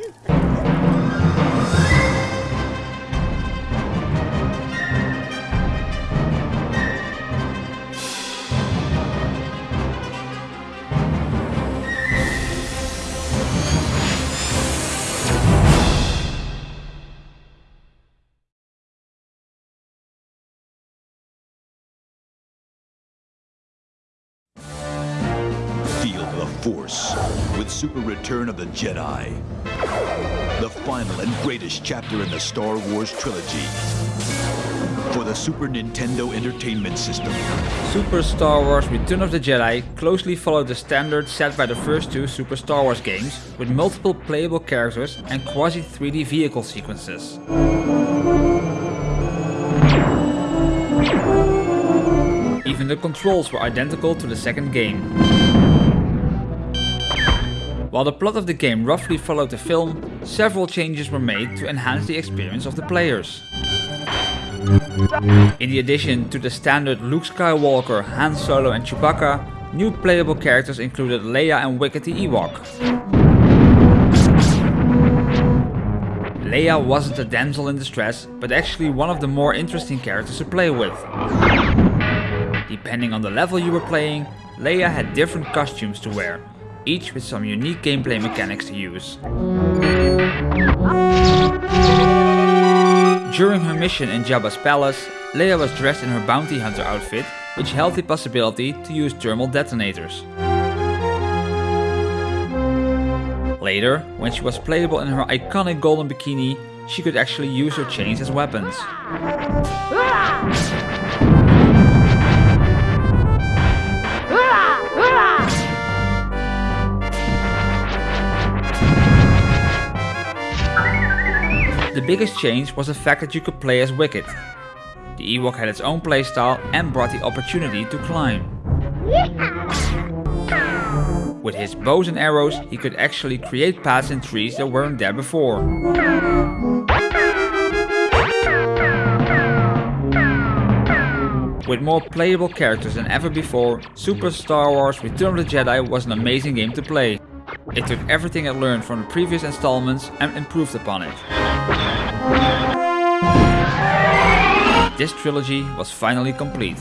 Yeah. Force with Super Return of the Jedi. The final and greatest chapter in the Star Wars trilogy. For the Super Nintendo Entertainment System. Super Star Wars Return of the Jedi closely followed the standard set by the first two Super Star Wars games with multiple playable characters and quasi 3D vehicle sequences. Even the controls were identical to the second game. While the plot of the game roughly followed the film, several changes were made to enhance the experience of the players. In addition to the standard Luke Skywalker, Han Solo and Chewbacca, new playable characters included Leia and Wicket the Ewok. Leia wasn't a damsel in distress, but actually one of the more interesting characters to play with. Depending on the level you were playing, Leia had different costumes to wear, each with some unique gameplay mechanics to use. During her mission in Jabba's palace, Leia was dressed in her bounty hunter outfit, which held the possibility to use thermal detonators. Later, when she was playable in her iconic golden bikini, she could actually use her chains as weapons. The biggest change was the fact that you could play as Wicket. The Ewok had its own playstyle and brought the opportunity to climb. With his bows and arrows, he could actually create paths in trees that weren't there before. With more playable characters than ever before, Super Star Wars Return of the Jedi was an amazing game to play. It took everything it learned from the previous installments and improved upon it. This trilogy was finally complete.